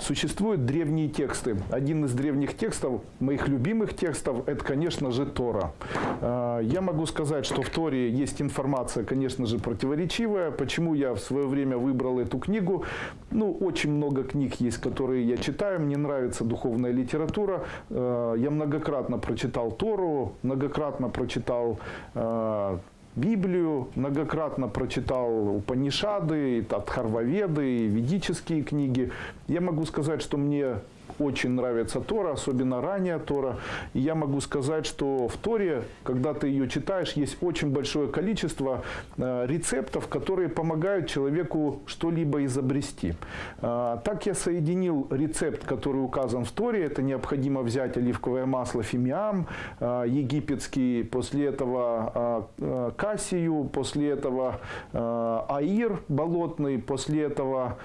Существуют древние тексты. Один из древних текстов, моих любимых текстов, это, конечно же, Тора. Э, Я могу сказать, что в Торе есть информация, конечно же, противоречивая. Почему я в свое время выбрал эту книгу? Ну, очень много книг есть, которые я читаю. Мне нравится духовная литература. Э, Я многократно прочитал Тору, многократно прочитал э, Библию, многократно прочитал Упанишады, Тадхарваведы, ведические книги. Я могу сказать, что мне очень нравится Тора, особенно ранняя Тора. И я могу сказать, что в Торе, когда ты ее читаешь, есть очень большое количество э, рецептов, которые помогают человеку что-либо изобрести. Э, Так я соединил рецепт, который указан в Торе. Это необходимо взять оливковое масло фимиам, э, египетский, после этого э, э, кассию, после этого аир болотный, после этого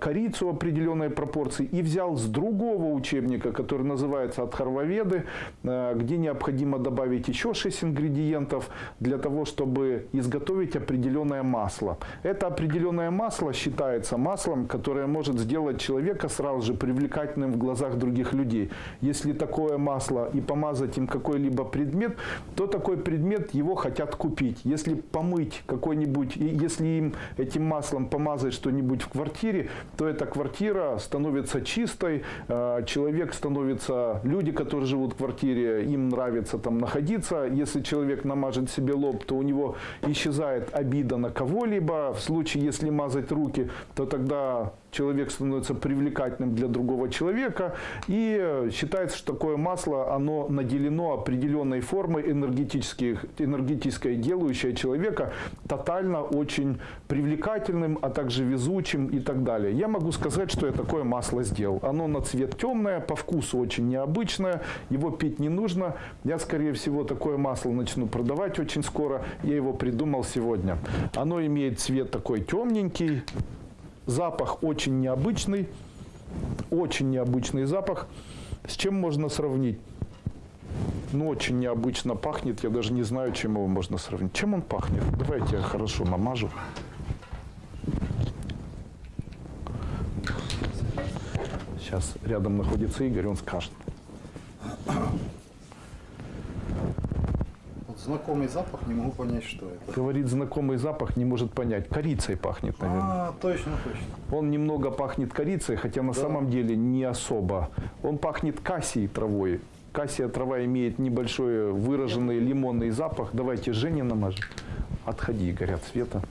корицу определенной пропорции и взял с другого учебника, который называется «От Харваведы», э, где необходимо добавить еще 6 ингредиентов для того, чтобы изготовить определенное масло. Это определенное масло считается маслом, которое может сделать человека сразу же привлекательным в глазах других людей. Если такое масло и помазать им какой-либо предмет, то такой предмет его хотят купить. Если помыть какой-нибудь, если им этим маслом помазать что-нибудь в квартире, то эта квартира становится чистой, человек становится, люди, которые живут в квартире, им нравится там находиться. Если человек намажет себе лоб, то у него исчезает обида на кого-либо. В случае, если мазать руки, то тогда человек становится привлекательным для другого человека. И считается, что такое масло, оно наделено определенной формой энергетических, энергетической, делающей человека тотально очень привлекательным, а также везучим и так далее. Я могу сказать, что я такое масло сделал. Оно на цвет темное, по вкусу очень необычное, его пить не нужно. Я, скорее всего, такое масло начну продавать очень скоро. Я его придумал сегодня. Оно имеет цвет такой темненький, Запах очень необычный, очень необычный запах. С чем можно сравнить? Ну, очень необычно пахнет, я даже не знаю, чем его можно сравнить. Чем он пахнет? Давайте я хорошо намажу. Сейчас рядом находится Игорь, он скажет. Знакомый запах, не могу понять, что это. Говорит, знакомый запах, не может понять. Корицей пахнет, наверное. А, точно, точно. Он немного пахнет корицей, хотя на самом деле не особо. Он пахнет кассией травой. Кассия трава имеет небольшой выраженный лимонный запах. Давайте Жене намажем. Отходи, горят света.